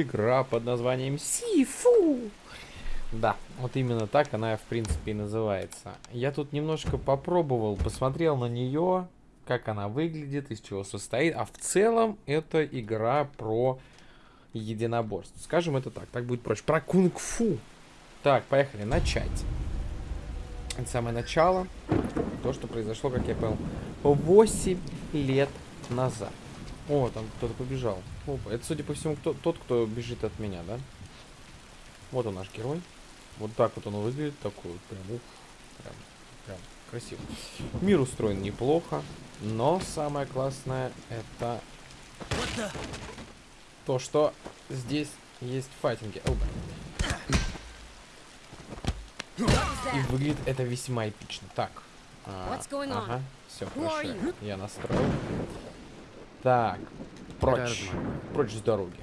игра под названием Сифу. Да, вот именно так она, в принципе, и называется. Я тут немножко попробовал, посмотрел на нее, как она выглядит, из чего состоит. А в целом это игра про единоборство. Скажем это так, так будет проще. Про кунг-фу. Так, поехали, начать. Это самое начало. То, что произошло, как я понял, 8 лет назад. О, там кто-то побежал. Опа, это, судя по всему, кто, тот, кто бежит от меня, да? Вот он наш герой. Вот так вот он выглядит, такой прям, ух, прям, прям красиво. Мир устроен неплохо, но самое классное это то, что здесь есть файтинги. Оба. И выглядит это весьма эпично. Так. А, ага, все хорошо. Я настроил. Так. Прочь. Прочь с дороги.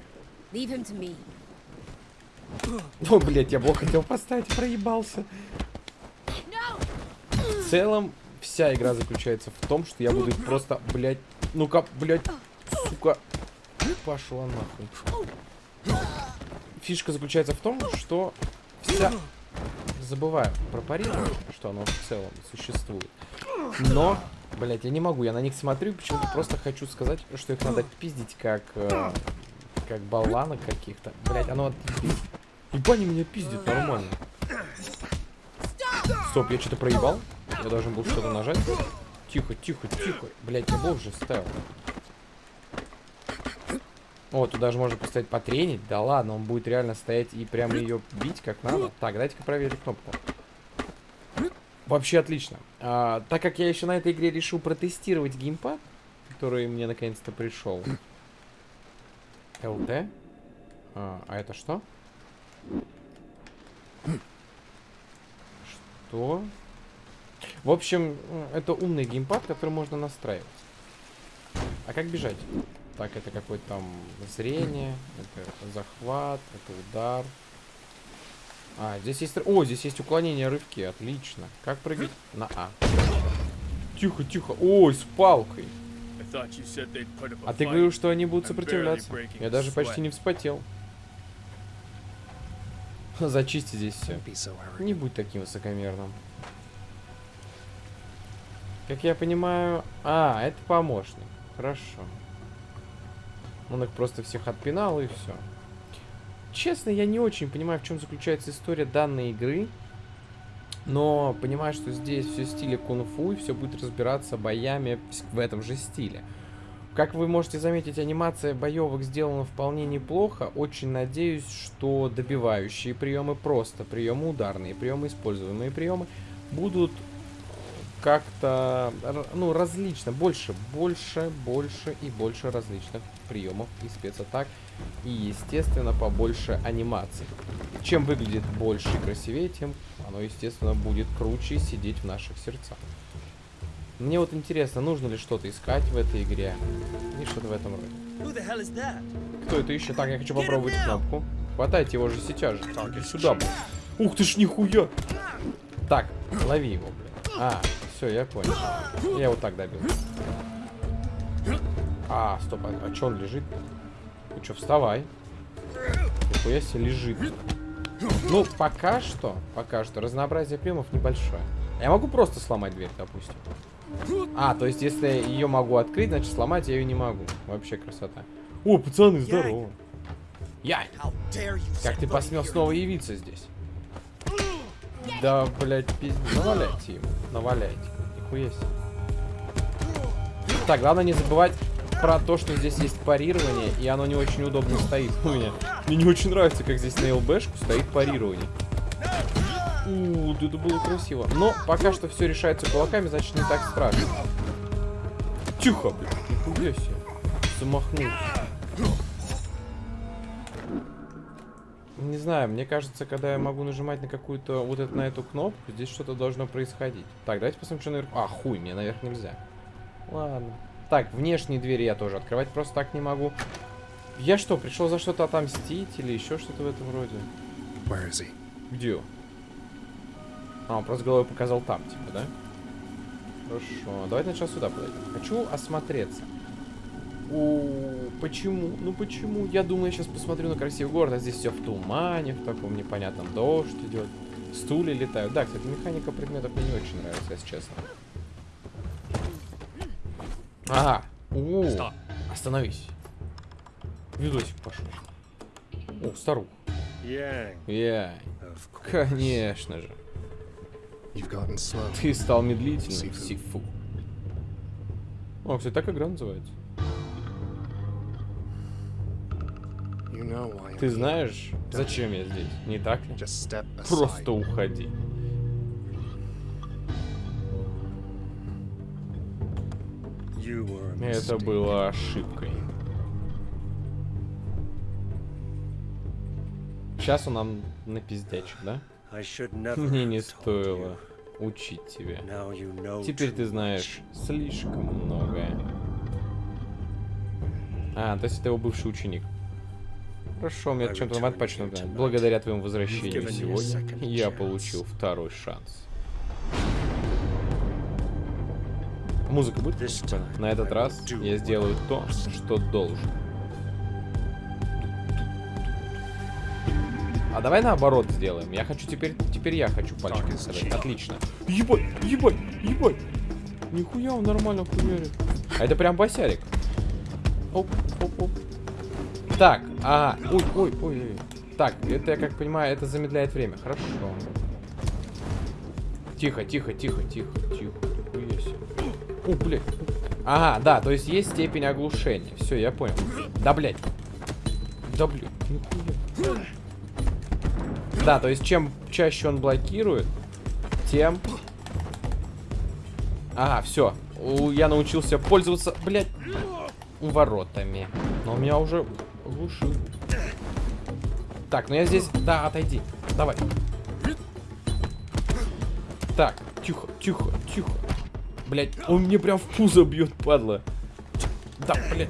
О, блядь, я блок хотел поставить, проебался. В целом, вся игра заключается в том, что я буду просто, блядь, ну-ка, блядь, сука, пошла нахуй. Фишка заключается в том, что вся... Забываю про парирование, что оно в целом существует. Но, блядь, я не могу, я на них смотрю, почему-то просто хочу сказать, что их надо пиздить как... Э, как болванок каких-то. Блядь, оно отъебись. Ебать, они меня пиздят нормально. Стоп, я что-то проебал? Я должен был что-то нажать. Тихо, тихо, тихо. Блять, я был уже ставил. О, тут даже можно поставить потренить. Да ладно, он будет реально стоять и прямо ее бить как надо. Так, дайте-ка проверить кнопку. Вообще отлично. А, так как я еще на этой игре решил протестировать геймпад, который мне наконец-то пришел. ЛТ. А, а это что? Что? В общем, это умный геймпад, который можно настраивать. А как бежать? Так, это какое-то там зрение, это захват, это удар. А, здесь есть... О, здесь есть уклонение рывки, отлично. Как прыгать? На А. Тихо, тихо. Ой, с палкой. А ты говорил, что они будут сопротивляться. Я даже почти не вспотел. Зачисти здесь все. Не будь таким высокомерным. Как я понимаю... А, это помощник. Хорошо. Он их просто всех отпинал и все. Честно, я не очень понимаю, в чем заключается история данной игры. Но понимаю, что здесь все в стиле кунг-фу, и все будет разбираться боями в этом же стиле. Как вы можете заметить, анимация боевок сделана вполне неплохо. Очень надеюсь, что добивающие приемы, просто приемы ударные, приемы используемые приемы будут как-то, ну, различно, больше, больше, больше и больше различных приемов и спецатак. И, естественно, побольше анимаций. Чем выглядит больше и красивее, тем оно, естественно, будет круче сидеть в наших сердцах. Мне вот интересно, нужно ли что-то искать в этой игре? И что-то в этом роде. Кто это еще? Так, я хочу попробовать кнопку. Хватайте его же сейчас же. Так, иди сюда, блин. Ух ты ж, нихуя! Так, лови его, блин. А, все, я понял. Я вот так добил. А, стоп, а, а что он лежит? Ну что, вставай. Нихуя себе лежит. Ну, пока что, пока что, разнообразие приемов небольшое. Я могу просто сломать дверь, допустим. А, то есть, если ее могу открыть, значит, сломать я ее не могу. Вообще красота. О, пацаны, здорово. Я. Как ты посмел снова явиться здесь? Да, блядь, пиздец. Наваляйте ему. Наваляйте. Нихуя себе. Так, главное не забывать про то, что здесь есть парирование, и оно не очень удобно стоит у меня. Мне не очень нравится, как здесь на ЛБшку стоит парирование. У, да это было красиво. Но пока что все решается кулаками, значит не так страшно. Тихо, блядь. Нихуя себе. Замахнулся. Не знаю, мне кажется, когда я могу нажимать на какую-то, вот это, на эту кнопку, здесь что-то должно происходить. Так, давайте посмотрим, что наверх... А, хуй, мне наверх нельзя. Ладно. Так, внешние двери я тоже открывать просто так не могу. Я что, пришел за что-то отомстить или еще что-то в этом роде? Где? А, он просто головой показал там, типа, да? Хорошо. Давайте сначала сюда подойдем. Хочу осмотреться. О, почему? Ну почему? Я думаю, я сейчас посмотрю на красивый город, а здесь все в тумане, в таком непонятном дождь идет. Стулья летают. Да, кстати, механика предметов мне не очень нравится, если честно. Ага. О, остановись. Видосик пошел. О, старух. Yang, Я. of course. Конечно же. Ты стал медлительным. Сифу. О, кстати, так игра называется. Ты знаешь, зачем я здесь, не так ли? Просто уходи. Это было ошибкой. Сейчас он нам напиздячит, да? Мне не стоило учить тебя. Теперь ты знаешь слишком многое. А, то есть это его бывший ученик. Хорошо, мне чем-то here tonight. Благодаря твоему возвращению сегодня я получил второй шанс. Музыка будет? На этот раз я сделаю то, что должен. А давай наоборот сделаем. Я хочу теперь... Теперь я хочу сказать. cheap. Отлично. Ебать, ебать, ебать. Нихуя он нормально хуярит. А это прям босярик. Оп, оп, оп. Так, ага. Ой, ой, ой, ой. Так, это, я как понимаю, это замедляет время. Хорошо. Тихо, тихо, тихо, тихо, тихо. Себе. О, блядь. Ага, да, то есть есть степень оглушения. Все, я понял. Да, блядь. Да, блядь, нихуя. Да, то есть чем чаще он блокирует, тем... Ага, все. Я научился пользоваться, блядь, воротами. Но он меня уже глушил. Так, ну я здесь... Да, отойди. Давай. Так, тихо, тихо, тихо. Блять, он мне прям в пузо бьет, падла. Да, блядь.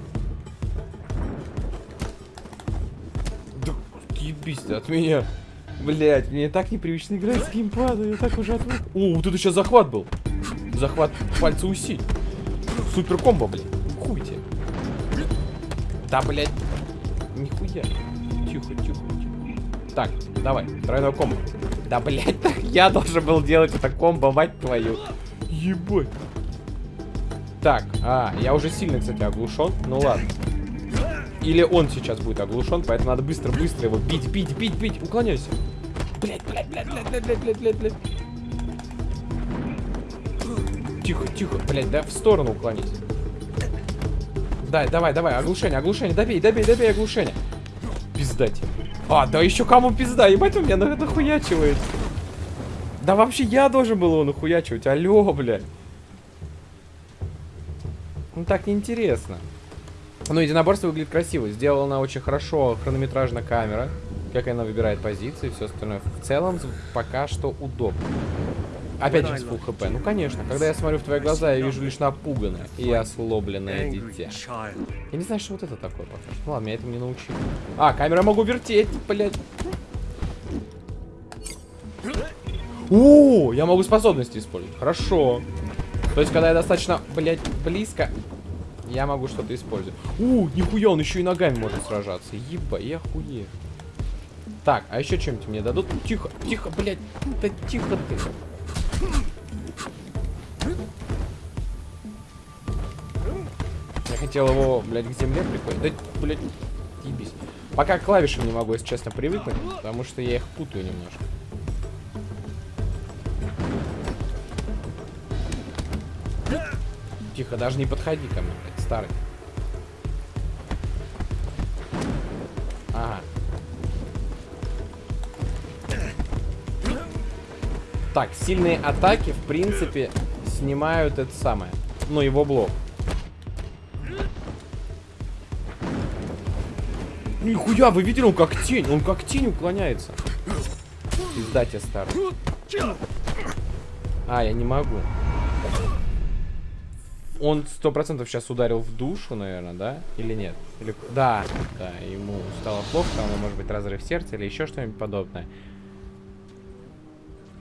Да, ебись ты от меня. Блять, мне так непривычно играть с геймпадом, я так уже отвык. О, вот это сейчас захват был. Захват пальца усиль. Супер комбо, блядь. Хуй тебе. Да, блядь. Нихуя. Тихо, тихо, тихо. Так, давай, тройной комбо. Да, блядь, я должен был делать это комбо, мать твою. Ебать. Так, а, я уже сильно, кстати, оглушен. Ну ладно. Или он сейчас будет оглушен, поэтому надо быстро-быстро его бить, бить, бить, бить. Уклоняйся. Блядь, блядь, блядь, блядь, блядь, блядь, блядь, блядь, блядь. Тихо, тихо, блядь, да в сторону уклонись. Да, давай, давай, оглушение, оглушение, добей, добей, добей, оглушение. Пиздать. А, да еще кому пизда, ебать он меня на- нахуячивает. Да вообще я должен был его нахуячивать, алло, блядь. Ну так неинтересно. Ну, единоборство выглядит красиво. Сделана очень хорошо хронометражная камера. Как она выбирает позиции все остальное. В целом, пока что удобно. Опять же, с full хп. Ну, конечно. Когда я смотрю в твои глаза, я вижу лишь напуганное и ослобленное дитя. Я не знаю, что вот это такое пока что. Ну ладно, меня этому не научили. А, камера могу вертеть, блядь. О, я могу способности использовать. Хорошо. То есть, когда я достаточно, блядь, близко, я могу что-то использовать. У, нихуя, он еще и ногами может сражаться. Еба, я хуе. Так, а еще чем-нибудь мне дадут? Тихо, тихо, блядь. Да тихо ты. Я хотел его, блядь, к земле прикольно. Да, блядь, ебись. Пока к клавишам не могу, если честно, привыкнуть, потому что я их путаю немножко. Тихо, даже не подходи ко мне, блядь, старый. Ага. Так, сильные атаки, в принципе, снимают это самое. Ну, его блок. Нихуя, вы видели, он как тень, он как тень уклоняется. Пизда тебе старый. А, я не могу. Он сто процентов сейчас ударил в душу, наверное, да? Или нет? Или... Да, да, ему стало плохо, там, может быть, разрыв сердца или еще что-нибудь подобное.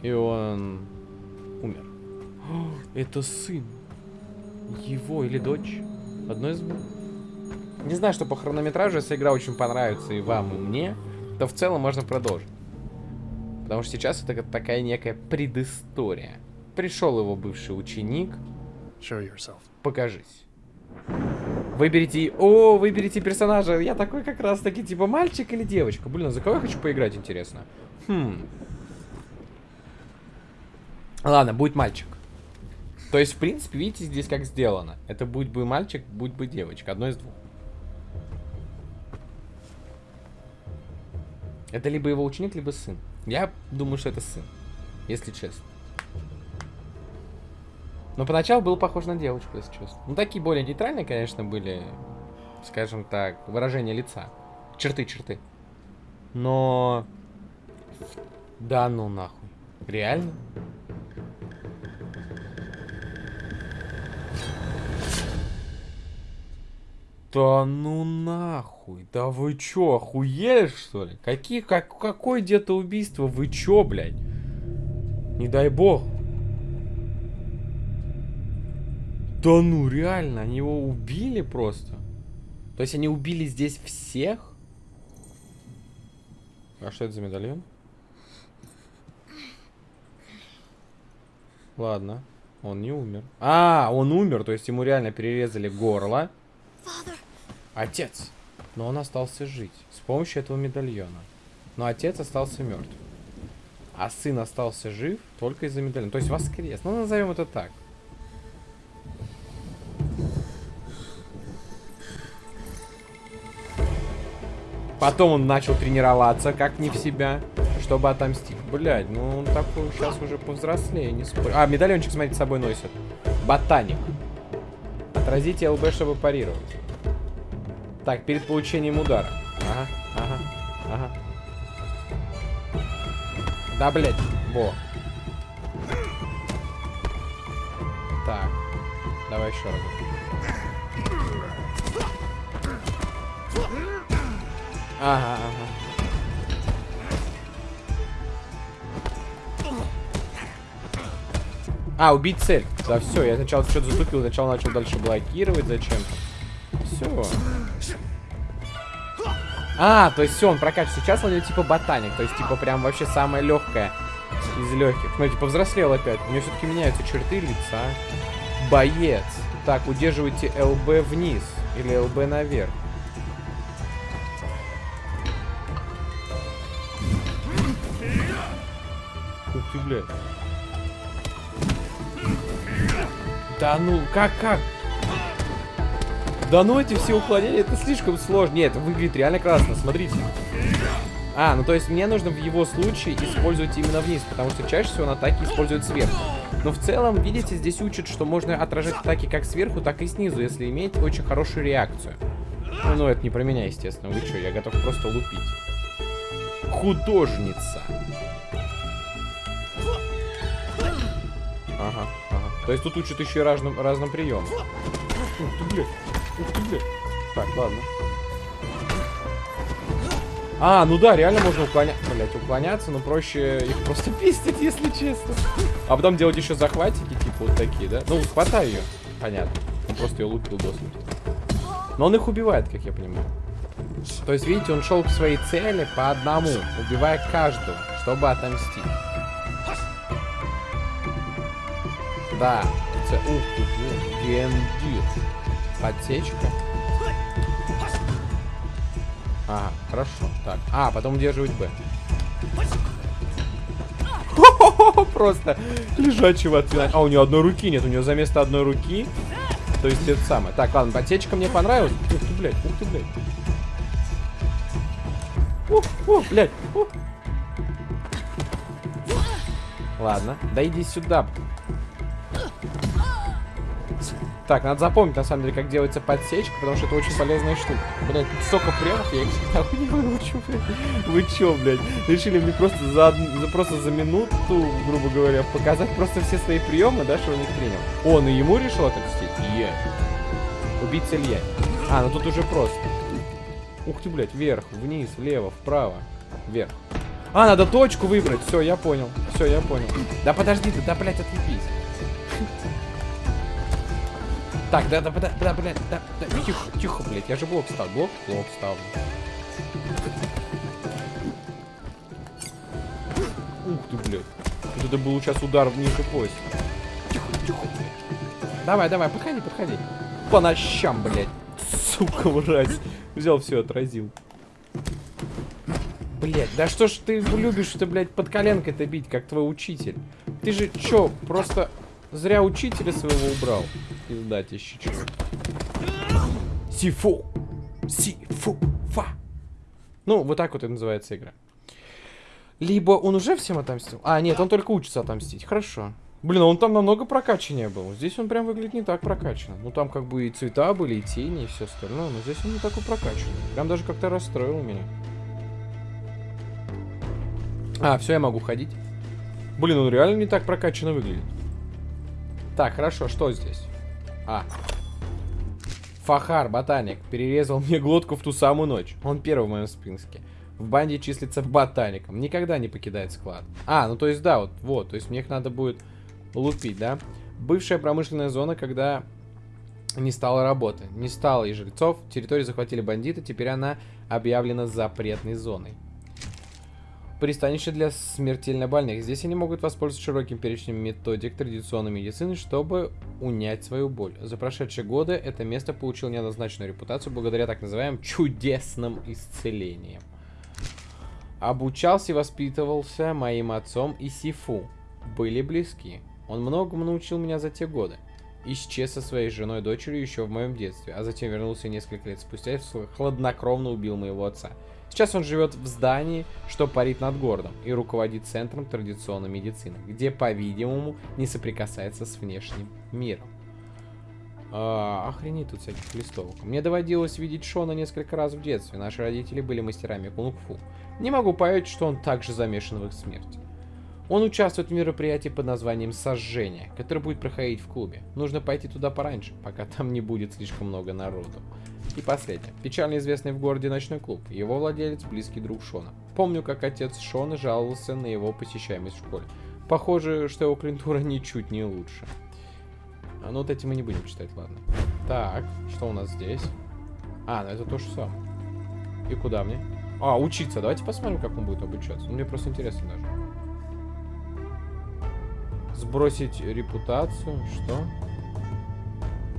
И он умер. О, это сын. Его или дочь? Одно из двух. Не знаю, что по хронометражу, если игра очень понравится и вам, и мне, то в целом можно продолжить. Потому что сейчас это такая некая предыстория. Пришел его бывший ученик. Покажись. Выберите... О, выберите персонажа. Я такой как раз таки, типа, мальчик или девочка. Блин, а за кого я хочу поиграть, интересно? Хм. Ладно, будет мальчик. То есть, в принципе, видите, здесь как сделано. Это будет бы мальчик, будет бы девочка. Одно из двух. Это либо его ученик, либо сын. Я думаю, что это сын. Если честно. Но поначалу был похож на девочку, если честно. Ну, такие более нейтральные, конечно, были, скажем так, выражения лица. Черты, черты. Но... Да ну нахуй. Реально? Да ну нахуй. Да вы чё, охуели что ли? Какие, как, какое где-то убийство? Вы чё, блядь? Не дай бог. Да ну, реально, они его убили просто. То есть они убили здесь всех? А что это за медальон? Ладно, он не умер. А, он умер, то есть ему реально перерезали горло. Отец. Но он остался жить с помощью этого медальона. Но отец остался мертв. А сын остался жив только из-за медальона. То есть воскрес. Ну, назовем это так. Потом он начал тренироваться, как не в себя, чтобы отомстить. Блять, ну он такой сейчас уже повзрослее, не спорю. А, медальончик, смотрите, с собой носит. Ботаник. Отразите ЛБ, чтобы парировать. Так, перед получением удара. Ага, ага, ага. Да, блядь, во. Так, давай еще раз. Ага, ага. А, убить цель. Да все, я сначала что-то затупил, сначала начал дальше блокировать зачем-то. Все. А, то есть все, он прокачивает. Сейчас он типа ботаник, то есть типа прям вообще самое легкое из легких. Смотрите, повзрослел опять. У него все-таки меняются черты лица. Боец. Так, удерживайте ЛБ вниз или ЛБ наверх. Ух ты, блядь. Да ну, как, как? Да ну эти все уклонения, это слишком сложно. Нет, выглядит реально классно, смотрите. А, ну то есть мне нужно в его случае использовать именно вниз, потому что чаще всего он атаки использует сверху. Но в целом, видите, здесь учат, что можно отражать атаки как сверху, так и снизу, если иметь очень хорошую реакцию. Ну, ну это не про меня, естественно. Вы что, я готов просто лупить. Художница. Ага, ага. То есть тут учат еще и разным, разным приемам. Ух ты, блядь. Блядь. Так, ладно. А, ну да, реально можно уклоняться. Блять, уклоняться, но проще их просто пиздить, если честно. А потом делать еще захватики, типа вот такие, да? Ну, хватай ее. Понятно. Он просто ее лупил до смерти. Но он их убивает, как я понимаю. То есть, видите, он шел к своей цели по одному, убивая каждого, чтобы отомстить. Да. Це... Ух ты, гендир. Подсечка. Ага, хорошо. Так. А, потом удерживать Б. Просто лежачего отвинать. А, у него одной руки нет. У него за место одной руки. То есть это самое. Так, ладно, подсечка мне понравилась. Ух ты, блядь, ух ты, блядь. Ух, ух, блядь. Ух. Ладно, да иди сюда. Так, надо запомнить, на самом деле, как делается подсечка, потому что это очень полезная штука. Блять, столько приемов, я их не выучу, блядь. Вы чё, блядь? Решили мне просто за, за, просто за минуту, грубо говоря, показать просто все свои приемы, да, что он их принял. Он и ему решил отомстить? Я. Убийца Илья. А, ну тут уже просто. Ух ты, блядь, вверх, вниз, влево, вправо, вверх. А, надо точку выбрать. Все, я понял. Все, я понял. Да подожди ты, да, блядь, отъебись. Так, да, да, да, да, да, да, да, тихо, тихо, блядь, я же блок ставлю, блок, блок ставлю. Ух ты, блядь. Это был сейчас удар ниже пояса. Тихо, тихо, блядь. Давай, давай, подходи, подходи. По нощам, блядь. Сука, мразь. Взял все, отразил. Блять, да что ж ты любишь-то, блядь, под коленкой-то бить, как твой учитель? Ты же чё, просто зря учителя своего убрал? Пиздатище, чё. Сифу! Сифу! Фа! Ну, вот так вот и называется игра. Либо он уже всем отомстил. А, нет, он только учится отомстить. Хорошо. Блин, а он там намного прокачаннее был. Здесь он прям выглядит не так прокачанно. Ну, там как бы и цвета были, и тени, и все остальное. Но здесь он не такой прокачанный. Прям даже как-то расстроил меня. А, все, я могу ходить. Блин, он реально не так прокачанно выглядит. Так, хорошо, что здесь? А. Фахар, ботаник, перерезал мне глотку в ту самую ночь. Он первый в моем списке. В банде числится ботаником. Никогда не покидает склад. А, ну то есть да, вот, вот. То есть мне их надо будет лупить, да? Бывшая промышленная зона, когда не стало работы. Не стало и жильцов. Территорию захватили бандиты. Теперь она объявлена запретной зоной. Пристанище для смертельно больных. Здесь они могут воспользоваться широким перечнем методик традиционной медицины, чтобы унять свою боль. За прошедшие годы это место получило неоднозначную репутацию благодаря так называемым чудесным исцелениям. Обучался и воспитывался моим отцом и Сифу. Были близки. Он многому научил меня за те годы. Исчез со своей женой и дочерью еще в моем детстве, а затем вернулся несколько лет спустя и хладнокровно убил моего отца. Сейчас он живет в здании, что парит над городом, и руководит центром традиционной медицины, где, по-видимому, не соприкасается с внешним миром. А, охренеть тут всяких листовок. Мне доводилось видеть Шона несколько раз в детстве. Наши родители были мастерами кунг-фу. Не могу поверить, что он также замешан в их смерти. Он участвует в мероприятии под названием «Сожжение», которое будет проходить в клубе. Нужно пойти туда пораньше, пока там не будет слишком много народу. И последнее. Печально известный в городе ночной клуб. Его владелец – близкий друг Шона. Помню, как отец Шона жаловался на его посещаемость в школе. Похоже, что его клиентура ничуть не лучше. А ну вот эти мы не будем читать, ладно. Так, что у нас здесь? А, ну это то же самое. И куда мне? А, учиться. Давайте посмотрим, как он будет обучаться. Ну, мне просто интересно даже. Сбросить репутацию. Что?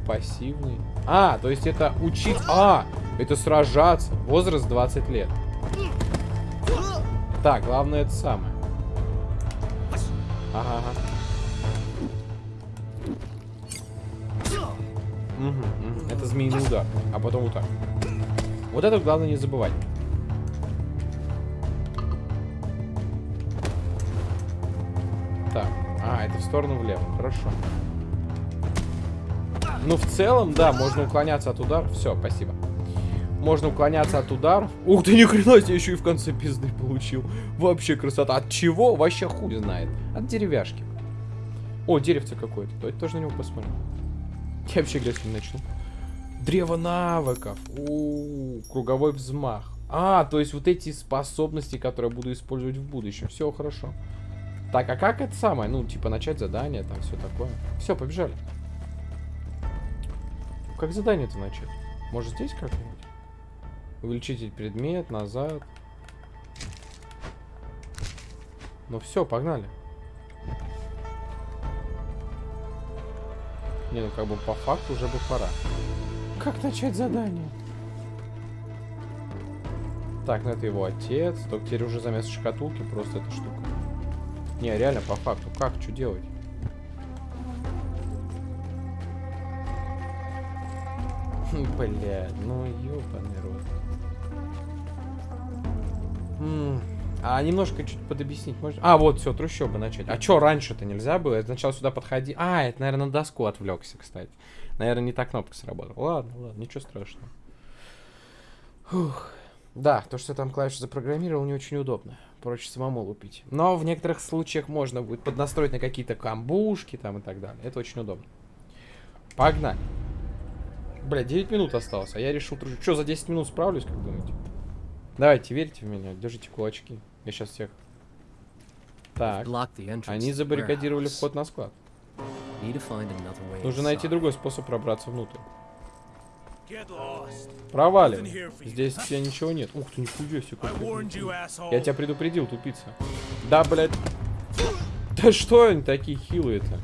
Пассивный. А, то есть это учить... А, это сражаться. Возраст 20 лет. Так, главное это самое. Ага, ага. Угу, угу. Это змеиный удар. А потом вот так. Вот это главное не забывать. Так. А, это в сторону влево. Хорошо. Ну, в целом, да, можно уклоняться от ударов. Все, спасибо. Можно уклоняться от ударов. Ух ты, ни хрена себе, еще и в конце пизды получил. Вообще красота. От чего? Вообще хуй знает. От деревяшки. О, деревце какое-то. Давайте тоже на него посмотрим. Я вообще играть не начну. Древо навыков. У, -у, у круговой взмах. А, то есть вот эти способности, которые я буду использовать в будущем. Все хорошо. Так, а как это самое? Ну, типа, начать задание, там все такое. Все, побежали. Как задание-то начать? Может, здесь как-нибудь? Увеличитель предмет, назад. Ну все, погнали. Не, ну как бы по факту уже бы пора. Как начать задание? Так, ну это его отец. Только теперь уже заместо шкатулки просто эта штука. Не, реально, по факту. Как? Что делать? Бля, ну ёбаный рот. А немножко чуть подобъяснить можно? А, вот, все, трущобы начать. А чё, раньше-то нельзя было? Я сначала сюда подходи. А, это, наверное, на доску отвлекся, кстати. Наверное, не та кнопка сработала. Ладно, ладно, ничего страшного. Фух. Да, то, что там клавиши запрограммировал, не очень удобно. Проще самому лупить. Но в некоторых случаях можно будет поднастроить на какие-то камбушки там и так далее. Это очень удобно. Погнали. Бля, 9 минут осталось, а я решил... Что, за 10 минут справлюсь, как думаете? Давайте, верьте в меня, держите кулачки. Я сейчас всех... Так, они забаррикадировали вход на склад. Нужно найти другой способ пробраться внутрь. Провалим. Здесь у тебя ничего нет. Ух ты, нихуя себе. Я тебя предупредил, тупица. Да, блядь. Да что они такие хилые-то?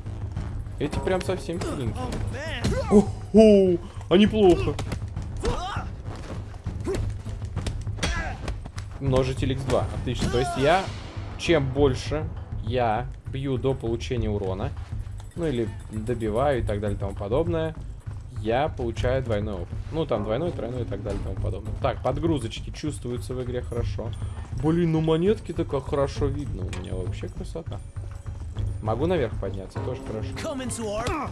Эти прям совсем хиленькие. Man. О, они плохо. Множитель x2. Отлично. То есть я, чем больше я бью до получения урона, ну или добиваю и так далее и тому подобное, я получаю двойной опыт. Ну там двойной, тройной и так далее и тому подобное. Так, подгрузочки чувствуются в игре хорошо. Блин, ну монетки-то как хорошо видно. У меня вообще красота. Могу наверх подняться, тоже хорошо.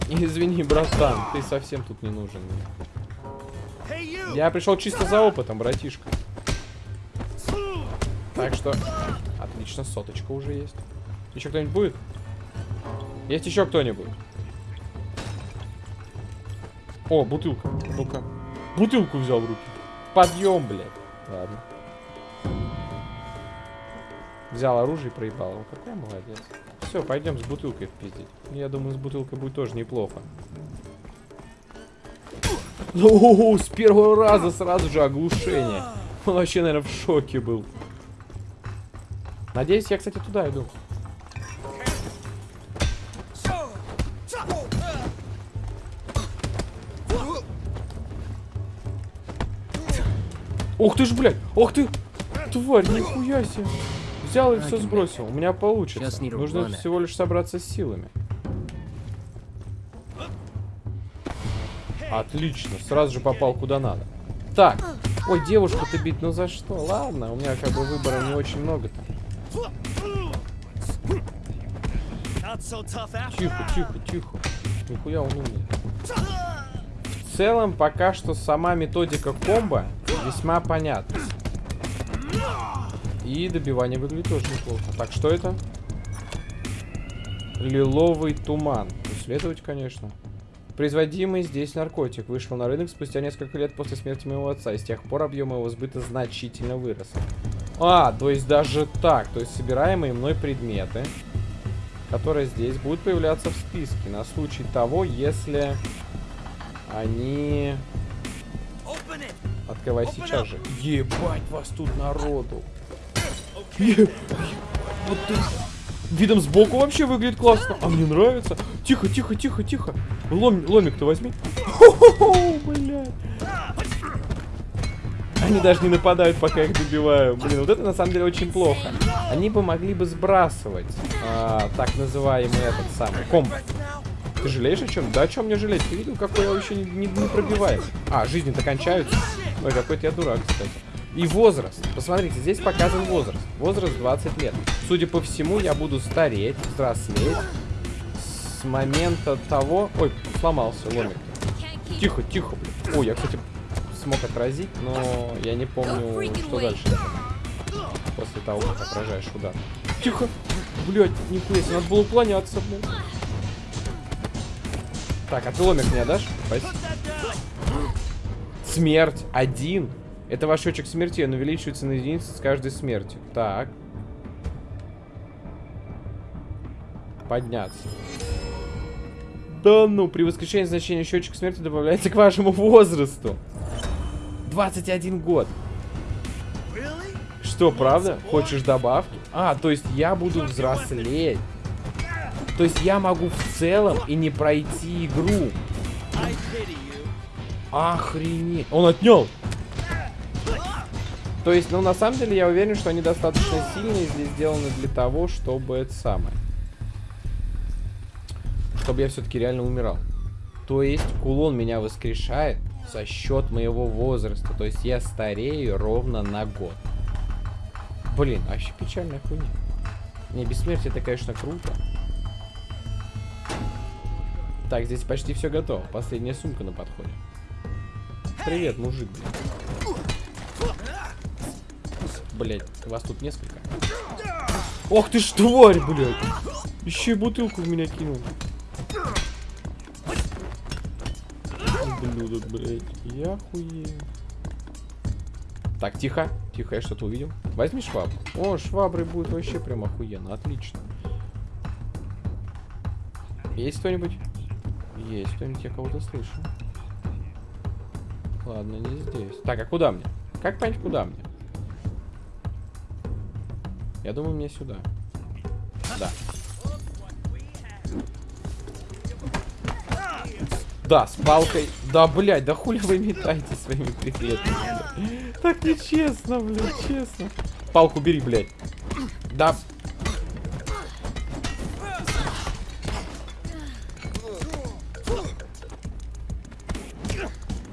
Извини, братан, ты совсем тут не нужен мне. Я пришел чисто за опытом, братишка. Так что, отлично, соточка уже есть. Еще кто-нибудь будет? Есть еще кто-нибудь? О, бутылка. Ну-ка. Бутылку взял в руки. Подъем, блядь. Ладно. Взял оружие и проебал его. Какой молодец. Все, пойдем с бутылкой впиздить. Я думаю, с бутылкой будет тоже неплохо. О, с первого раза сразу же оглушение. Он вообще, наверное, в шоке был. Надеюсь, я, кстати, туда иду. Ух ты ж, блядь! Ух ты! Тварь, нихуя себе! Взял и все сбросил. У меня получится. Нужно всего лишь собраться с силами. Отлично, сразу же попал куда надо. Так, ой, девушку-то бить, ну за что? Ладно, у меня как бы выбора не очень много-то. Тихо, тихо, тихо. Нихуя он умный. В целом, пока что сама методика комбо весьма понятна. И добивание выглядит тоже неплохо. Так, что это? Лиловый туман. Исследовать, конечно. Производимый здесь наркотик вышел на рынок спустя несколько лет после смерти моего отца, и с тех пор объем его сбыта значительно вырос. А, то есть даже так. То есть собираемые мной предметы, которые здесь будут появляться в списке на случай того, если они... Открывай сейчас же. Ебать вас тут народу. Вот. Видом сбоку вообще выглядит классно. А мне нравится. Тихо, тихо, тихо, тихо. Лом, ломик-то возьми. Они даже не нападают, пока я их добиваю. Блин, вот это на самом деле очень плохо. Они бы могли бы сбрасывать а, так называемый этот самый комбо. Ты жалеешь о чем? Да о чем мне жалеть? Ты видел, какой я вообще не, не, не пробиваем? А, жизни-то кончаются. Ой, какой-то я дурак, кстати. И возраст. Посмотрите, здесь показан возраст. Возраст 20 лет. Судя по всему, я буду стареть, взрослеть с момента того... Ой, сломался ломик. Тихо, тихо, блин. Ой, я, кстати, смог отразить, но я не помню, что дальше. После того, как отражаешь удар. Тихо! Блять, нихуя себе, надо было уклоняться, блин. Так, а ты ломик мне дашь? Спасибо. Смерть. Один. Это ваш счетчик смерти, он увеличивается на единицу с каждой смертью. Так. Подняться. Да ну, при воскрешении значения счетчика смерти добавляется к вашему возрасту. 21 год. Really? Что, правда? Хочешь добавки? А, то есть я буду взрослеть. То есть я могу в целом и не пройти игру. Охренеть. Он отнял. То есть, ну, на самом деле, я уверен, что они достаточно сильные здесь сделаны для того, чтобы это самое. Чтобы я все-таки реально умирал. То есть, кулон меня воскрешает за счет моего возраста. То есть, я старею ровно на год. Блин, вообще печальная хуйня. Не, бессмертие это, конечно, круто. Так, здесь почти все готово. Последняя сумка на подходе. Привет, мужик, блин. Блять, вас тут несколько. Ох ты ж тварь, блядь. Еще и бутылку в меня кинул. Ублюдок, блядь. Я хуею. Так, тихо. Тихо, я что-то увидел. Возьми швабру. О, швабры будет вообще прям охуенно. Отлично. Есть кто-нибудь? Есть кто-нибудь, я кого-то слышу. Ладно, не здесь. Так, а куда мне? Как понять, куда мне? Я думаю, мне сюда. Да. Да, с палкой. Да, блядь, да хули вы метаете своими предметами? Так нечестно, блядь, честно. Палку бери, блядь. Да.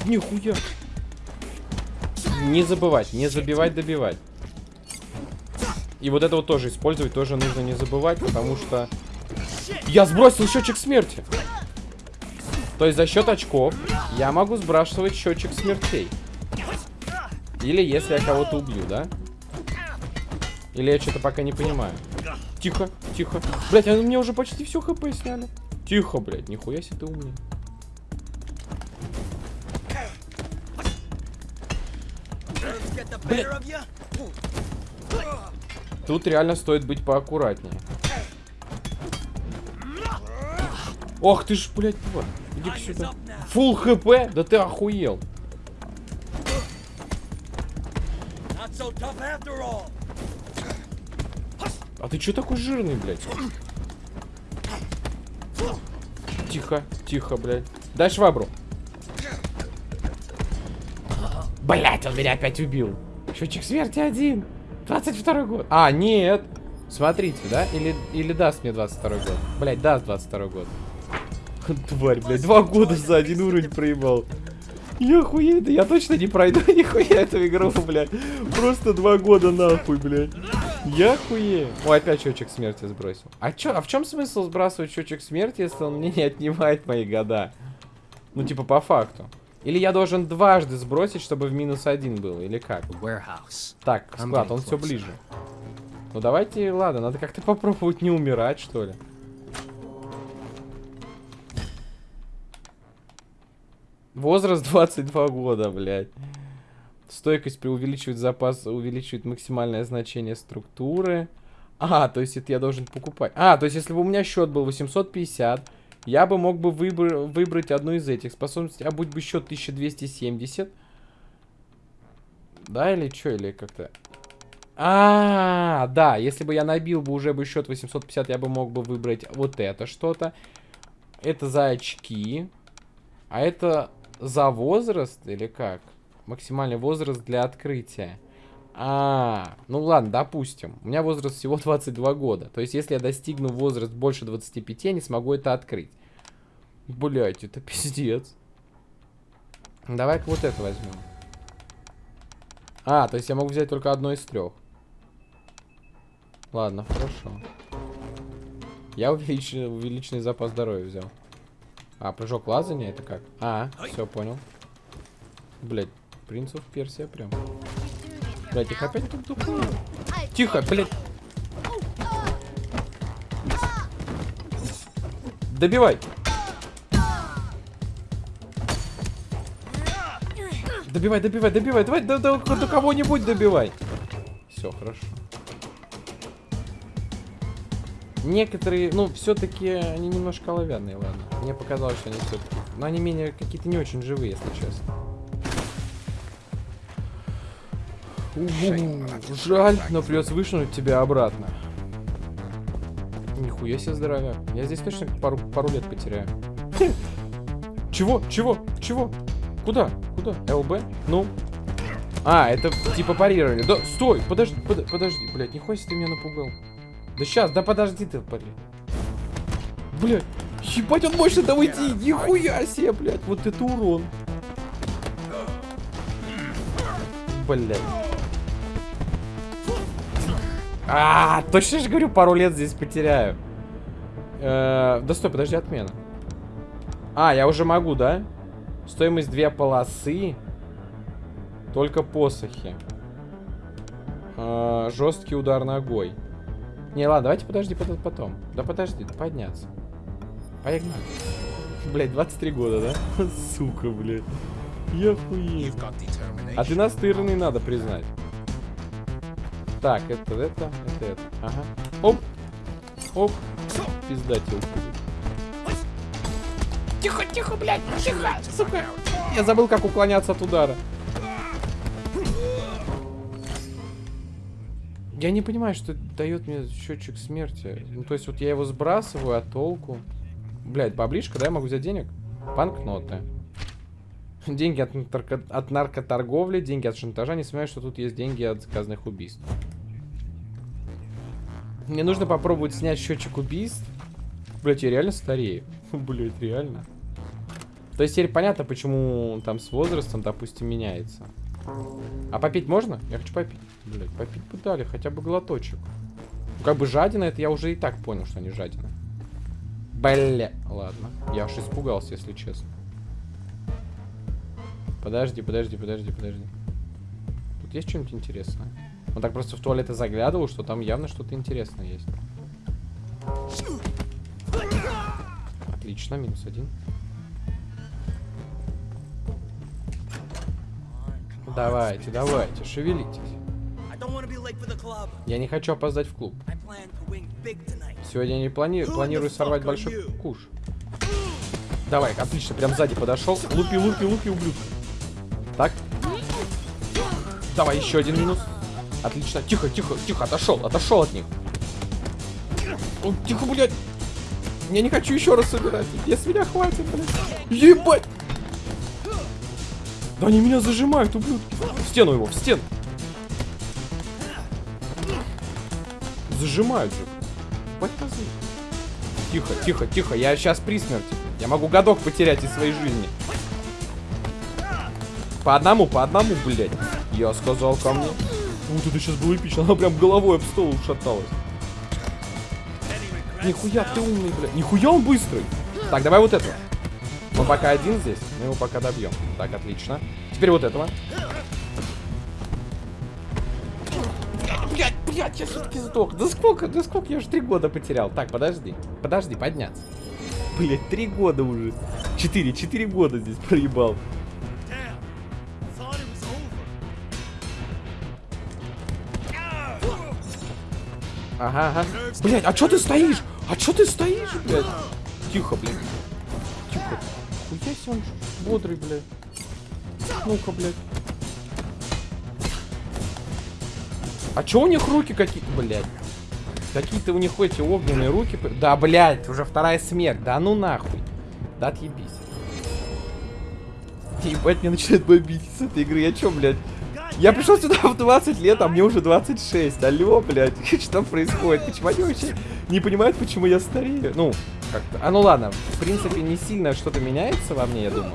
Нихуя. Не забывать, не забивать, добивать. И вот это вот тоже использовать тоже нужно не забывать, потому что... Я сбросил счетчик смерти. То есть за счет очков я могу сбрасывать счетчик смертей. Или если я кого-то убью, да? Или я что-то пока не понимаю. Тихо, тихо. Блять, они мне уже почти все хп сняли. Тихо, блядь, нихуя себе ты умный. Let's Тут реально стоит быть поаккуратнее. Ох ты ж, блядь, тварь. Иди сюда. Фул хп? Да ты охуел. А ты чё такой жирный, блядь? Тихо, тихо, блядь. Дай швабру. Блять, он меня опять убил. Счетчик смерти один. 22 год. А, нет. Смотрите, да? Или, или даст мне 22 год. Блять, даст 22 год. Тварь, блядь, два года за один уровень проебал. Я охуею, да я точно не пройду нихуя эту игру, блядь. Просто два года нахуй, блядь. Я хуею. Ой, опять счетчик смерти сбросил. А чё, а в чем смысл сбрасывать счетчик смерти, если он мне не отнимает мои года? Ну, типа, по факту. Или я должен дважды сбросить, чтобы в минус один был, или как? Так, склад, он все ближе. Ну давайте, ладно, надо как-то попробовать не умирать, что ли. Возраст 22 года, блядь. Стойкость преувеличивает запас, увеличивает максимальное значение структуры. А, то есть это я должен покупать. А, то есть если бы у меня счет был 850, я бы мог бы выбр выбрать одну из этих способностей. А будь бы счет 1270. Да, или что, или как-то... А, да, если бы я набил бы уже бы счет 850, я бы мог бы выбрать вот это что-то. Это за очки. А это за возраст или как? Максимальный возраст для открытия. А, ну ладно, допустим. У меня возраст всего 22 года. То есть, если я достигну возраст больше 25, я не смогу это открыть. Блять, это пиздец. Давай-ка вот это возьмем. А, то есть я могу взять только одно из трех. Ладно, хорошо. Я увеличенный, увеличенный запас здоровья взял. А, прыжок лазания это как? А, все, понял. Блять, принцев Персия прям. Блять, их опять тут тупые. Тихо, блять. Добивай. Добивай, добивай, добивай. Давай до, до, до кого-нибудь добивай. Все, хорошо. Некоторые, ну, все-таки они немножко оловянные, ладно. Мне показалось, что они все-таки... Но они менее какие-то не очень живые, если честно. Жаль, но придется вышнуть тебя обратно. Нихуя себе здоровяк. Я здесь точно пару, пару лет потеряю. Чего? Чего? Чего? Куда? Куда? ЛБ? Ну? А, это типа парировали. Да, стой! Подожди, под, подожди, блядь, нихуя себе ты меня напугал. Да сейчас, да подожди ты, блядь. Блядь, ебать, он может это уйти! Нихуя себе, блядь, вот это урон. Блядь. А, точно же говорю, пару лет здесь потеряю. Э, да стой, подожди, отмена. А, я уже могу, да? Стоимость две полосы. Только посохи. Э, жесткий удар ногой. Не, ладно, давайте подожди под- потом. Да подожди, подняться. Погнали. Блять, 23 года, да? Сука, блядь. Я хуею. А ты настырный, надо признать. Так, это, это, это, это. Ага. Оп. Оп. Пиздател. тихо, тихо, блядь, тихо, сука. Я забыл, как уклоняться от удара. Я не понимаю, что дает мне счетчик смерти. Ну, то есть вот я его сбрасываю, а толку? Блядь, баблишка, да, я могу взять денег? Банкноты. Деньги от, нарко... от наркоторговли, деньги от шантажа. Не сомневаюсь, что тут есть деньги от заказанных убийств. Мне нужно попробовать снять счетчик убийств. Блять, я реально старею. Блять, реально. То есть теперь понятно, почему там с возрастом, допустим, меняется. А попить можно? Я хочу попить. Блять, попить бы дали, хотя бы глоточек. Ну, как бы жадина, это я уже и так понял, что они жадина. Бля, ладно. Я аж испугался, если честно. Подожди, подожди, подожди, подожди. Тут есть что-нибудь интересное? Он так просто в туалеты заглядывал, что там явно что-то интересное есть. Отлично, минус один. Давайте, давайте, шевелитесь. Я не хочу опоздать в клуб. Сегодня я не плани... Планирую сорвать большой куш. Давай, отлично, прям сзади подошел. Лупи, лупи, лупи, ублюдка. Так. Давай, еще один минус. Отлично. Тихо, тихо, тихо, отошел, отошел от них. О, тихо, блядь. Я не хочу еще раз собирать. Я с меня хватит, блядь. Ебать! Да они меня зажимают, ублюдки. В стену его, в стену. Зажимают же. Тихо, тихо, тихо. Я сейчас при смерти. Я могу годок потерять из своей жизни. По одному, по одному, блядь. Я сказал ко мне. Вот это сейчас было эпично. Она прям головой об стол ушаталась. Нихуя ты умный, блядь. Нихуя он быстрый. Так, давай вот этого. Он пока один здесь, мы его пока добьем. Так, отлично. Теперь вот этого. Блядь, блядь, я все-таки сдох. Да сколько, да сколько, я уже три года потерял. Так, подожди, подожди, подняться. Блядь, три года уже. Четыре, четыре года здесь проебал. Ага, ага. Блядь, а чё ты стоишь? А чё ты стоишь, блядь? Тихо, блядь. Тихо. Себе он бодрый, блядь. Ну-ка, блядь. А чё у них руки какие? Блядь. Какие-то у них эти огненные руки. Да, блядь, уже вторая смерть. Да ну нахуй. Да отъебись. Ебать, мне начинает бомбить с этой игры. Я чё, блядь? Я пришел сюда в 20 лет, а мне уже 26. Алло, блядь, что происходит? Почему они вообще не понимают, почему я старею? Ну, как-то. А ну ладно, в принципе, не сильно что-то меняется во мне, я думаю.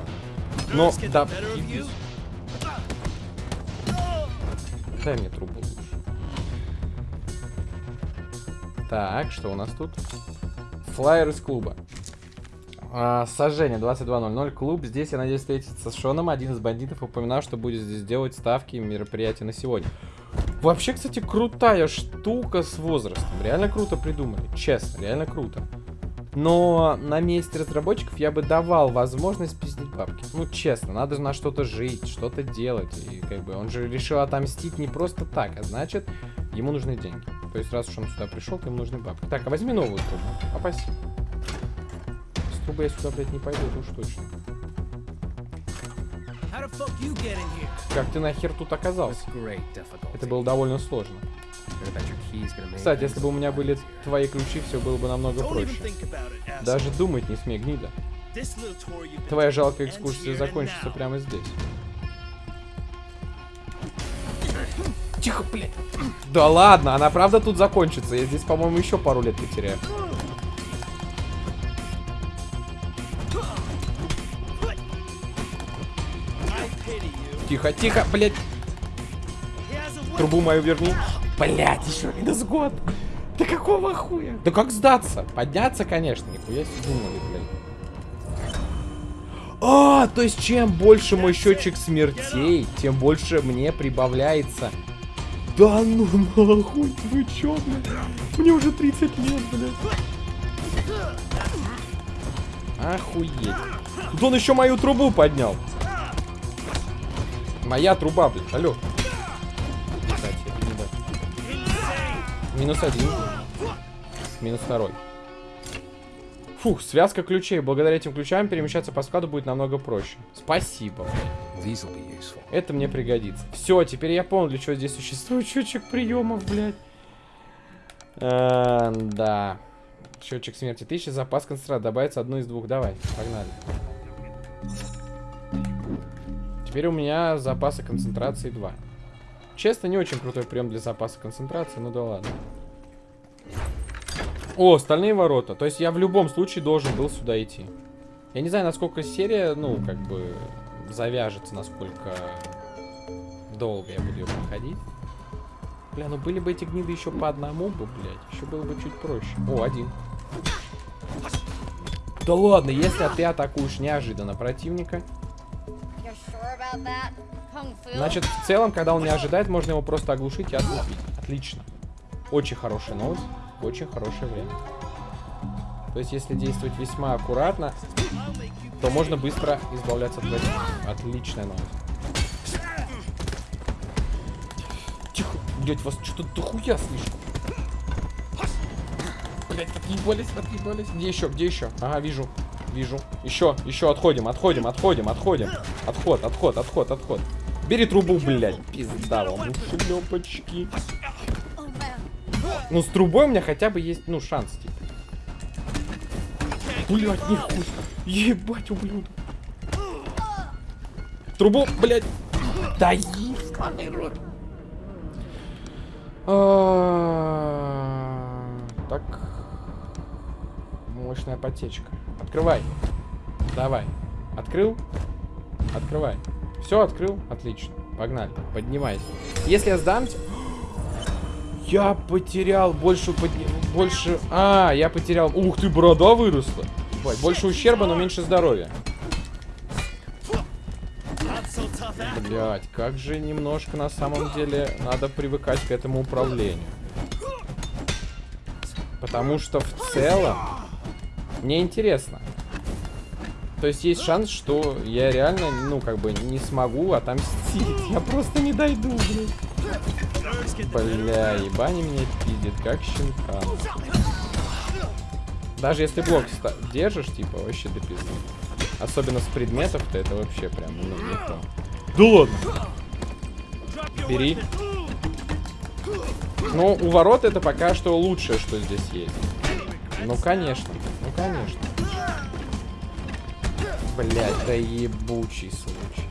Но, да. Дай мне трубу. Так, что у нас тут? Флайер из клуба. А, сожжение 22.00. Клуб. Здесь, я надеюсь, встретиться с Шоном. Один из бандитов упоминал, что будет здесь делать ставки и мероприятия на сегодня. Вообще, кстати, крутая штука с возрастом. Реально круто придумали. Честно, реально круто. Но на месте разработчиков я бы давал возможность пиздить бабки. Ну, честно, надо на что-то жить, что-то делать. И как бы он же решил отомстить не просто так, а значит, ему нужны деньги. То есть, раз уж он сюда пришел, то ему нужны бабки. Так, а возьми новую трубу. А. Трубы я сюда, блядь, не пойду, это уж точно. Как ты нахер тут оказался? Это было довольно сложно. Кстати, если бы у меня были твои ключи, все было бы намного проще. Даже думать не смей, гнида. Твоя жалкая экскурсия закончится прямо здесь. Тихо, блядь. Да ладно, она правда тут закончится. Я здесь, по-моему, еще пару лет потеряю. Тихо, тихо, блядь. Трубу мою верни. Блядь, еще минус год. Да какого хуя? Да как сдаться? Подняться, конечно. Нихуя себе думали, блядь. А, то есть чем больше мой счетчик смертей, тем больше мне прибавляется. Да ну нахуй, вы чё, блядь? Мне уже 30 лет, блядь. Охуеть. Тут он еще мою трубу поднял. Моя труба, блядь, алло. Кстати, это не да. Минус один. Минус второй. Фух, связка ключей. Благодаря этим ключам перемещаться по складу будет намного проще. Спасибо. Это мне пригодится. Все, теперь я понял, для чего здесь существует счетчик приемов, блядь. Э, да. Счетчик смерти. Тысяча, запас концентрата. Добавится одну из двух. Давай, погнали. Теперь у меня запаса концентрации 2. Честно, не очень крутой прием для запаса концентрации, ну да ладно. О, стальные ворота. То есть я в любом случае должен был сюда идти. Я не знаю, насколько серия, ну, как бы, завяжется, насколько долго я буду ее проходить. Бля, ну были бы эти гниды еще по одному бы, блядь, еще было бы чуть проще. О, один. Да ладно, если ты атакуешь неожиданно противника, значит, в целом, когда он не ожидает, можно его просто оглушить и отлупить. Отлично. Очень хорошая новость, очень хорошее время. То есть, если действовать весьма аккуратно, то можно быстро избавляться от противника. Отличная новость. Тихо, блять, вас что-то дохуя слишком. Блять, отъебались, отъебались. Где еще, где еще? Ага, вижу, вижу. Еще, еще отходим, отходим, отходим, отходим. Отход, отход, отход, отход. Бери трубу, блядь. Пизда вам, шлепочки. Oh man. Ну, с трубой у меня хотя бы есть, ну, шанс, типа. Блять, нихуя. Ебать, ублюдок. Трубу, блядь. Да ебаный рот. Мощная подсечка. Открывай. Давай. Открыл? Открывай. Все, открыл? Отлично. Погнали. Поднимайся. Если я сдамся... Я потерял больше... Больше... А, я потерял... Ух ты, борода выросла. Ебать, больше ущерба, но меньше здоровья. Блять, как же немножко на самом деле надо привыкать к этому управлению. Потому что в целом мне интересно. То есть есть шанс, что я реально, ну, как бы не смогу отомстить. Я просто не дойду, блин. Бля, ебани меня пиздит, как щенка. Даже если блок держишь, типа, вообще до пизды. Особенно с предметов-то это вообще прям, ну, не то. Да ладно. Бери. Ну, у ворот это пока что лучшее, что здесь есть. Ну, конечно. Конечно. Блять, да ебучий случай.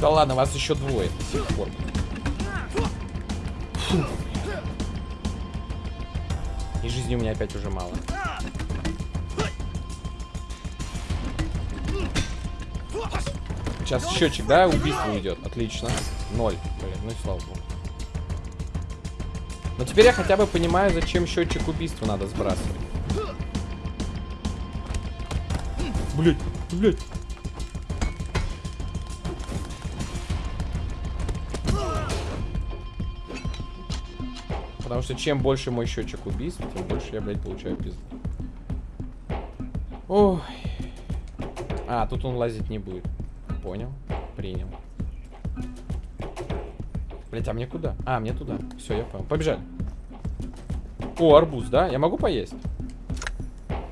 Да ладно, вас еще двое до сих пор. И жизни у меня опять уже мало. Сейчас счетчик, да, убийство уйдет. Отлично. Ноль. Блин, ну и слава богу. Но теперь я хотя бы понимаю, зачем счетчик убийства надо сбрасывать. Блять, блять. Потому что чем больше мой счетчик убийств, тем больше я, блядь, получаю пизду. Ой. А, тут он лазить не будет. Понял. Принял. Блять, а мне куда? А, мне туда. Все, я понял. Побежали. О, арбуз, да? Я могу поесть?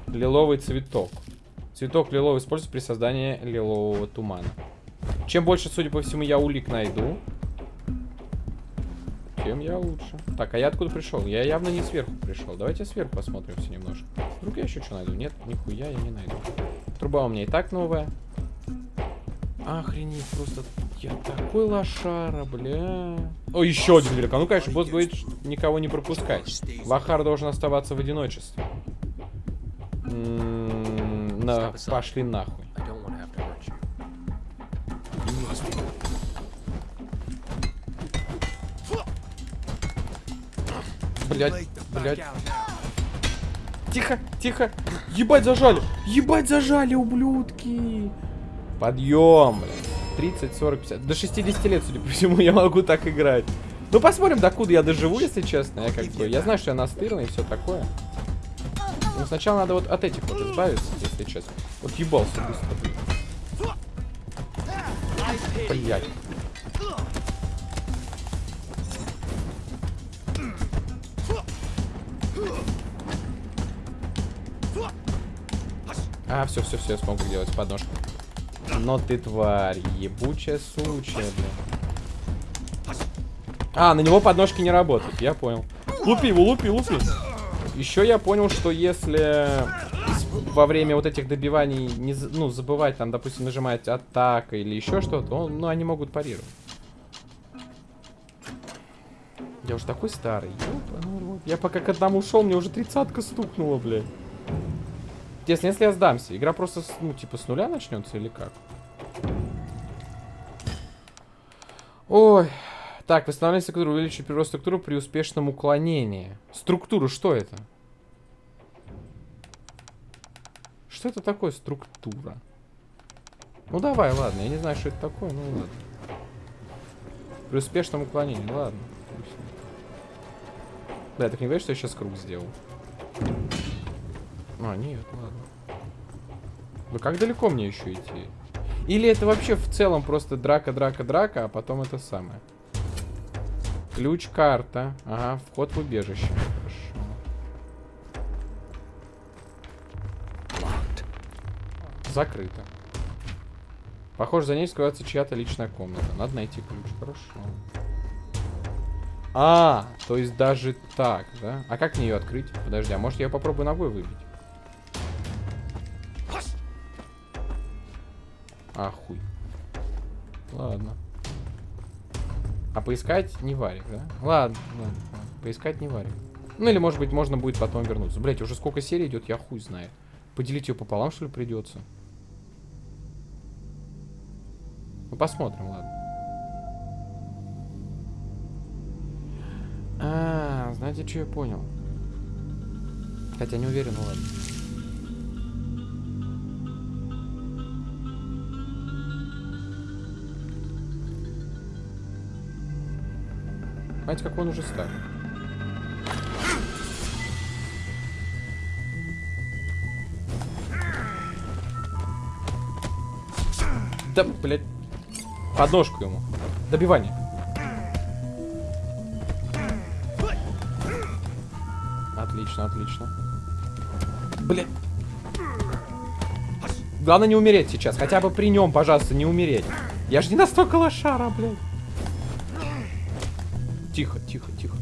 Лиловый цветок. Цветок лиловый используется при создании лилового тумана. Чем больше, судя по всему, я улик найду, тем я лучше. Так, а я откуда пришел? Я явно не сверху пришел. Давайте сверху посмотрим все немножко. Вдруг я еще что найду? Нет, нихуя я не найду. Труба у меня и так новая. Охренеть, просто я такой лошара, бля. О, еще один великан. Ну, конечно, босс говорит, никого не пропускать. Лохар должен оставаться в одиночестве. М, На, пошли нахуй. Блять, блять. Тихо, тихо. Ебать, зажали. Ебать, зажали, ублюдки. Подъем, блядь. 30, 40, 50. До 60 лет, судя по всему, я могу так играть. Ну, посмотрим, докуда я доживу, если честно. Я как бы... Я знаю, что я настырный и все такое. Но сначала надо вот от этих вот избавиться, если честно. Вот ебался быстро, блин. Блять. А, все, все, все, я смогу делать подножку. Но ты тварь, ебучая сучая, блин. А, на него подножки не работают, я понял. Лупи его, лупи, лупи. Еще я понял, что если во время вот этих добиваний не, ну, забывать, там, допустим, нажимать атака или еще что-то, ну, они могут парировать. Я уже такой старый. Я пока к одному шел, мне уже тридцатка стукнула, блядь. Интересно, если я сдамся, игра просто, ну, типа, с нуля начнется или как? Ой. Так, восстановление структуры увеличивает прирост структуры при успешном уклонении. Структуру, что это? Что это такое структура? Ну давай, ладно, я не знаю, что это такое, ну ладно. При успешном уклонении, ладно. Да, так не говоришь, что я сейчас круг сделал? А, нет, ладно. Ну как далеко мне еще идти? Или это вообще в целом просто драка, драка, драка, а потом это самое? Ключ, карта. Ага, вход в убежище. Хорошо. Закрыто. Похоже, за ней скрывается чья-то личная комната. Надо найти ключ. Хорошо. А, то есть даже так, да? А как мне ее открыть? Подожди, а может я попробую ногой выбить? А, хуй. Ладно. А поискать не варик, да? Ладно, ладно. Поискать не варик. Ну или, может быть, можно будет потом вернуться. Блять, уже сколько серий идет, я хуй знаю. Поделить ее пополам, что ли, придется? Ну, посмотрим, ладно. А, знаете, что я понял? Хотя не уверен, ну ладно. Знаете, как он уже старый. Да, блядь. Подножку ему. Добивание. Отлично, отлично. Блядь. Главное не умереть сейчас. Хотя бы при нем, пожалуйста, не умереть. Я же не настолько лошара, блядь. Тихо, тихо, тихо.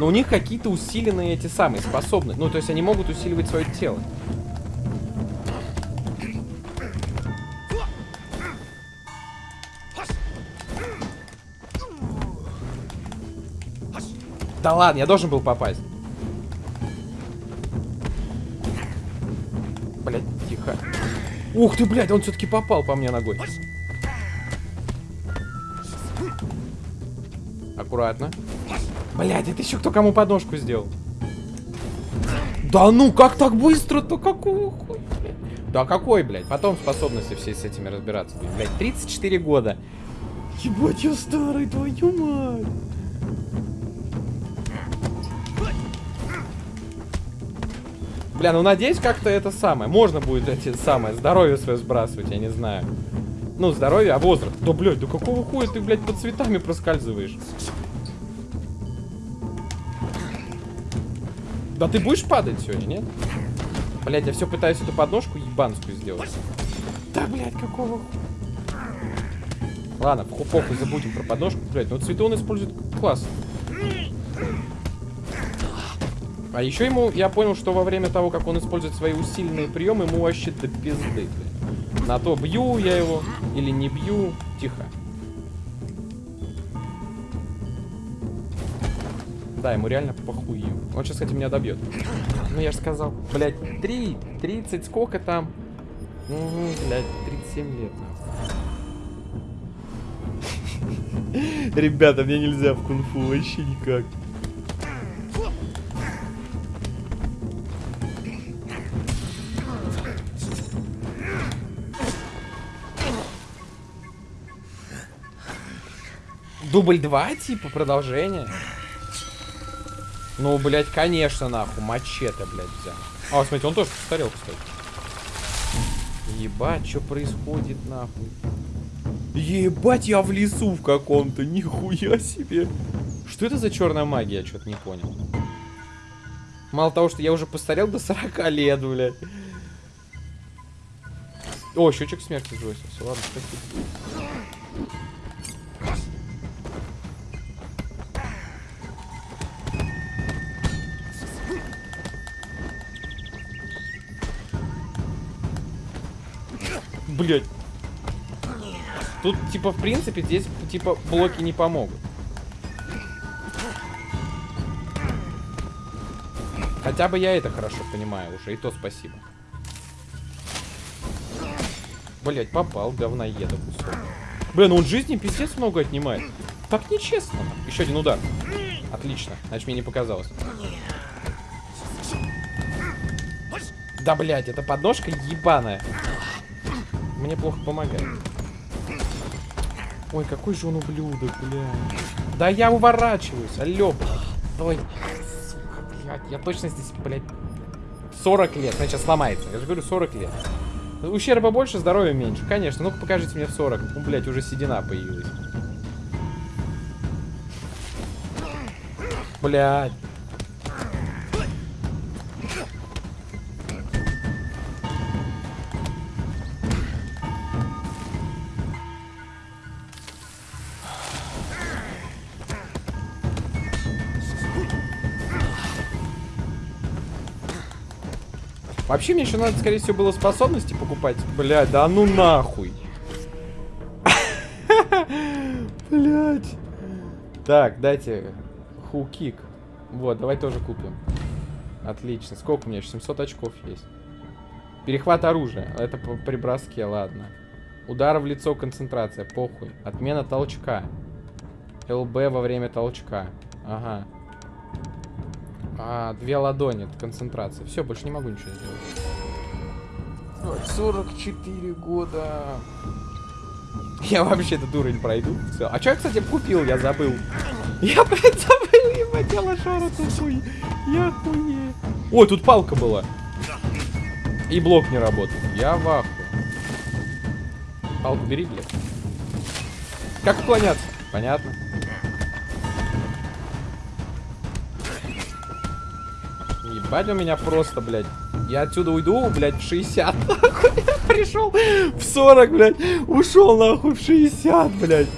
Но у них какие-то усиленные эти самые способности. Ну, то есть они могут усиливать свое тело. Да ладно, я должен был попасть. Блять, тихо. Ух ты, блядь, он все-таки попал по мне ногой. Аккуратно. Блядь, это еще кто кому подножку сделал? Да ну, как так быстро-то? Какого хуя? Да какой, блядь? Потом способности все с этими разбираться. Блядь, 34 года. Ебать, я старый, твою мать. Бля, ну надеюсь, как-то это самое. Можно будет эти самое здоровье свое сбрасывать, я не знаю. Ну, здоровье, а возраст. Да, блядь, да какого хуя ты, блядь, под цветами проскальзываешь? Да ты будешь падать сегодня, нет? Блядь, я все пытаюсь эту подножку ебанскую сделать. Да, блядь, какого? Ладно, похуй, забудем про подножку. Блядь, ну цветы он использует классно. А еще ему, я понял, что во время того, как он использует свои усиленные приемы, ему вообще до пизды, блядь. На то бью я его или не бью. Тихо. Да, ему реально похуй. Он сейчас, кстати, меня добьет. Ну, я же сказал. Блядь, 3, 30, сколько там? Угу, блядь, 37 лет. нахуй. Ребята, мне нельзя в кунг-фу вообще никак. Дубль 2, типа, продолжение? Ну, блядь, конечно, нахуй, мачете, блядь, взял. А, смотрите, он тоже постарел, кстати. Ебать, что происходит нахуй? Ебать, я в лесу в каком-то, нихуя себе. Что это за черная магия, я что-то не понял. Мало того, что я уже постарел до 40 лет, блядь. О, счетчик смерти сбросился. Ладно, спасибо. Блять. Тут, типа, в принципе, здесь, типа, блоки не помогут. Хотя бы я это хорошо понимаю уже, и то спасибо. Блять, попал, говноеда кусок. Блин, ну он жизни пиздец много отнимает. Так нечестно. Еще один удар. Отлично, значит мне не показалось. Да, блядь, эта подножка ебаная. Мне плохо помогает. Ой, какой же он ублюдок, блядь. Да я уворачиваюсь, алло. Ой, сука, блядь, я точно здесь, блядь, 40 лет. Она сейчас сломается. Я же говорю, 40 лет. Ущерба больше, здоровья меньше. Конечно, ну-ка покажите мне в 40. Ну, блядь, уже седина появилась. Блядь. Вообще, мне еще надо, скорее всего, было способности покупать. Блядь, да ну нахуй. Блядь. Так, дайте хукик. Вот, давай тоже купим. Отлично. Сколько у меня еще? 700 очков есть. Перехват оружия. Это при броске, ладно. Удар в лицо, концентрация. Похуй. Отмена толчка. ЛБ во время толчка. Ага. А, две ладони, это концентрация. Все, больше не могу ничего сделать. Ой, 44 года. Я вообще этот уровень пройду. Все. А что я, кстати, купил? Я забыл. Я, блядь, забыл, ебать, я лошара тупой. Я хуе. Ой, тут палка была. И блок не работает. Я в ахуе. Палку бери, блядь. Как уклоняться? Понятно. Ебать у меня просто, блядь. Я отсюда уйду, блядь, в 60, нахуй. Пришел в 40, блядь. Ушел, нахуй, в 60, блядь.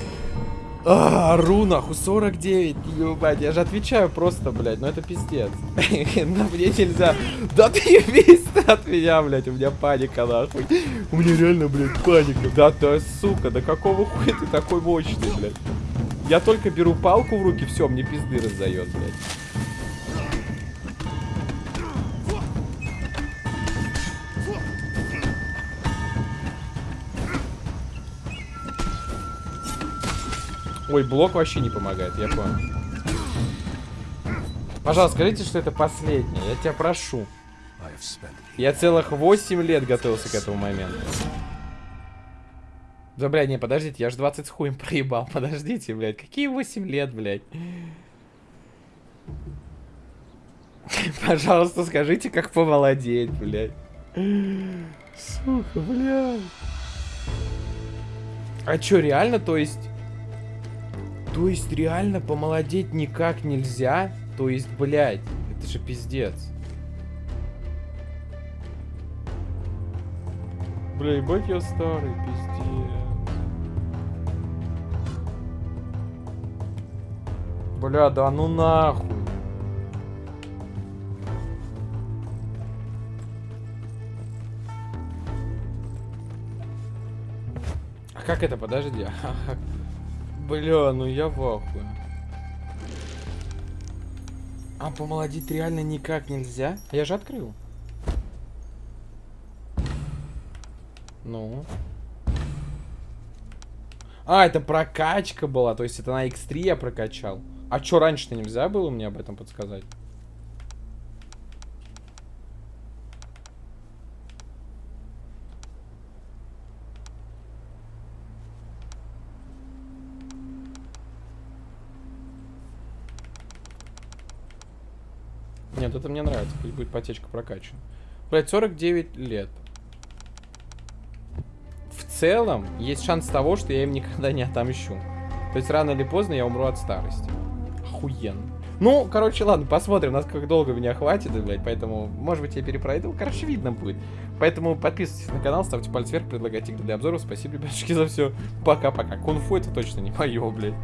А, ору, нахуй, 49, ебать. Я же отвечаю просто, блядь, ну это пиздец. Но мне нельзя. Да ты ты от меня, блядь, у меня паника, нахуй. У меня реально, блядь, паника. Да ты, сука, да какого хуя ты такой мощный, блядь. Я только беру палку в руки, все, мне пизды раздает, блядь. Ой, блок вообще не помогает, я понял. Пожалуйста, скажите, что это последнее. Я тебя прошу. Я целых 8 лет готовился к этому моменту. Да, блядь, не, подождите, я же 20 с хуем проебал. Подождите, блядь, какие 8 лет, блядь? Пожалуйста, скажите, как помолодеть, блядь. Сука, блядь. А чё, реально, то есть... То есть реально помолодеть никак нельзя? То есть, блядь, это же пиздец. Бля, ебать я старый, пиздец. Бля, да ну нахуй. А как это, подожди? Бля, ну я в ахуе. А помолодить реально никак нельзя? Я же открыл. Ну. А, это прокачка была, то есть это на X3 я прокачал. А чё раньше-то нельзя было мне об этом подсказать? Нет, это пусть будет потечка прокачана. Блять, 49 лет. целом есть шанс того, что я им никогда не отомщу. То есть рано или поздно я умру от старости. Охуенно. Ну, короче, ладно, посмотрим, насколько долго меня хватит, блядь, поэтому, может быть, я перепройду. Короче, видно будет. Поэтому подписывайтесь на канал, ставьте палец вверх, предлагайте игры для обзоров. Спасибо, ребятушки, за все. Пока-пока. Кунфу это точно не мое, блядь.